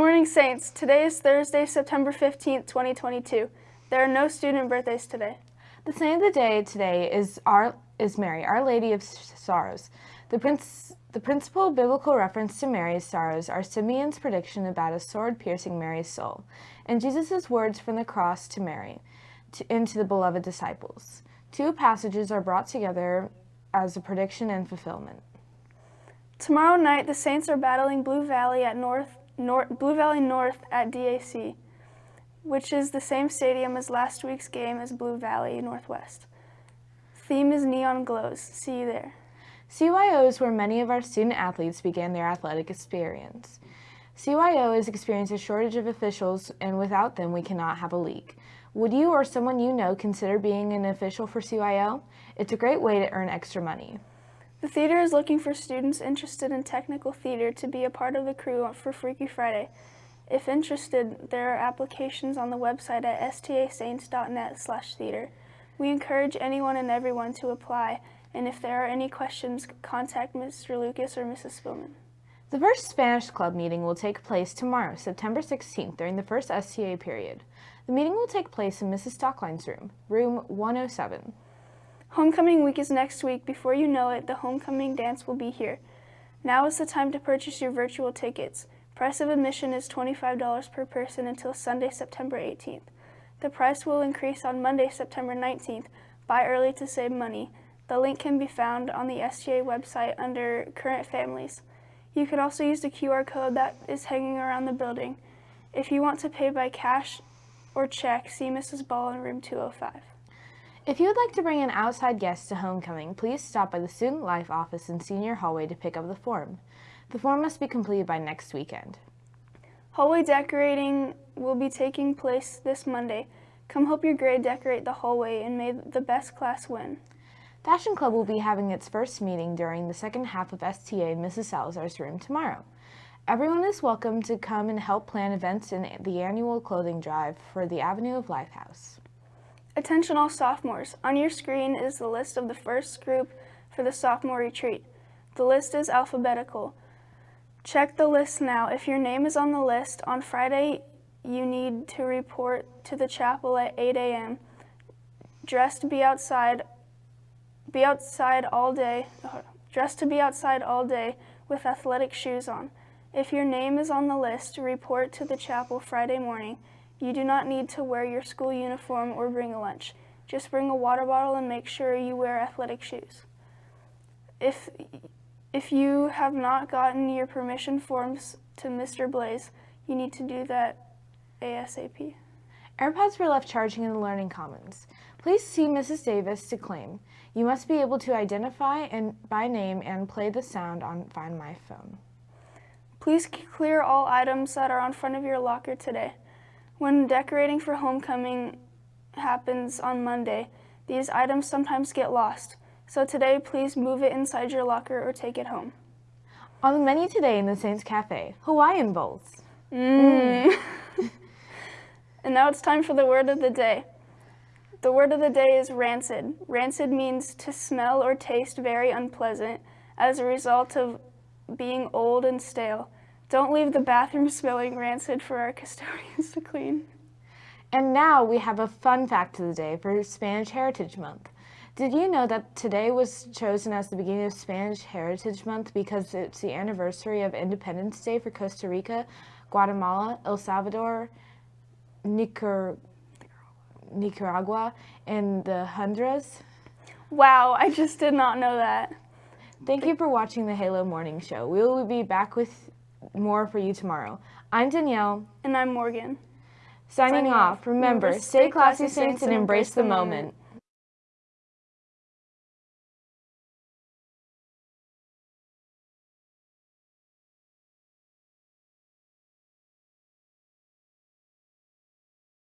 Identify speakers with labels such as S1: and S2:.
S1: morning, Saints. Today is Thursday, September 15th, 2022. There are no student birthdays today.
S2: The saint of the day today is our is Mary, Our Lady of Sorrows. The, prince, the principal biblical reference to Mary's sorrows are Simeon's prediction about a sword piercing Mary's soul, and Jesus' words from the cross to Mary to, and to the beloved disciples. Two passages are brought together as a prediction and fulfillment.
S1: Tomorrow night, the Saints are battling Blue Valley at North, North Blue Valley North at DAC, which is the same stadium as last week's game as Blue Valley Northwest. Theme is Neon Glows. See you there.
S2: CYO is where many of our student athletes began their athletic experience. CYO has experienced a shortage of officials, and without them, we cannot have a league. Would you or someone you know consider being an official for CYO? It's a great way to earn extra money.
S1: The theater is looking for students interested in technical theater to be a part of the crew for Freaky Friday. If interested, there are applications on the website at stasaints.net slash theater. We encourage anyone and everyone to apply, and if there are any questions, contact Mr. Lucas or Mrs. Spillman.
S2: The first Spanish club meeting will take place tomorrow, September 16th, during the first STA period. The meeting will take place in Mrs. Stockline's room, room 107.
S1: Homecoming week is next week. Before you know it, the homecoming dance will be here. Now is the time to purchase your virtual tickets. Price of admission is $25 per person until Sunday, September 18th. The price will increase on Monday, September 19th. Buy early to save money. The link can be found on the STA website under Current Families. You can also use the QR code that is hanging around the building. If you want to pay by cash or check, see Mrs. Ball in room 205.
S2: If you would like to bring an outside guest to homecoming, please stop by the Student Life office in Senior Hallway to pick up the form. The form must be completed by next weekend.
S1: Hallway decorating will be taking place this Monday. Come help your grade decorate the hallway and may the best class win.
S2: Fashion Club will be having its first meeting during the second half of STA in Mrs. Salazar's room tomorrow. Everyone is welcome to come and help plan events in the annual clothing drive for the Avenue of Life House.
S1: Attention all sophomores. On your screen is the list of the first group for the sophomore retreat. The list is alphabetical. Check the list now. If your name is on the list, on Friday you need to report to the chapel at 8 a.m. Dressed to be outside, be outside all day, dressed to be outside all day with athletic shoes on. If your name is on the list, report to the chapel Friday morning. You do not need to wear your school uniform or bring a lunch. Just bring a water bottle and make sure you wear athletic shoes. If if you have not gotten your permission forms to Mr. Blaze, you need to do that ASAP.
S2: AirPods were left charging in the Learning Commons. Please see Mrs. Davis to claim. You must be able to identify and by name and play the sound on Find My Phone.
S1: Please clear all items that are on front of your locker today. When decorating for homecoming happens on Monday, these items sometimes get lost. So today, please move it inside your locker or take it home.
S2: On the menu today in the Saints Cafe, Hawaiian bowls.
S1: Mmm. and now it's time for the word of the day. The word of the day is rancid. Rancid means to smell or taste very unpleasant as a result of being old and stale. Don't leave the bathroom smelling rancid for our custodians to clean.
S2: And now we have a fun fact of the day for Spanish Heritage Month. Did you know that today was chosen as the beginning of Spanish Heritage Month because it's the anniversary of Independence Day for Costa Rica, Guatemala, El Salvador, Nicar Nicaragua, and the Honduras?
S1: Wow, I just did not know that.
S2: Thank you for watching the Halo Morning Show. We will be back with more for you tomorrow. I'm Danielle.
S1: And I'm Morgan.
S2: Signing, Signing off. Remember, stay classy, saints, and embrace the moment.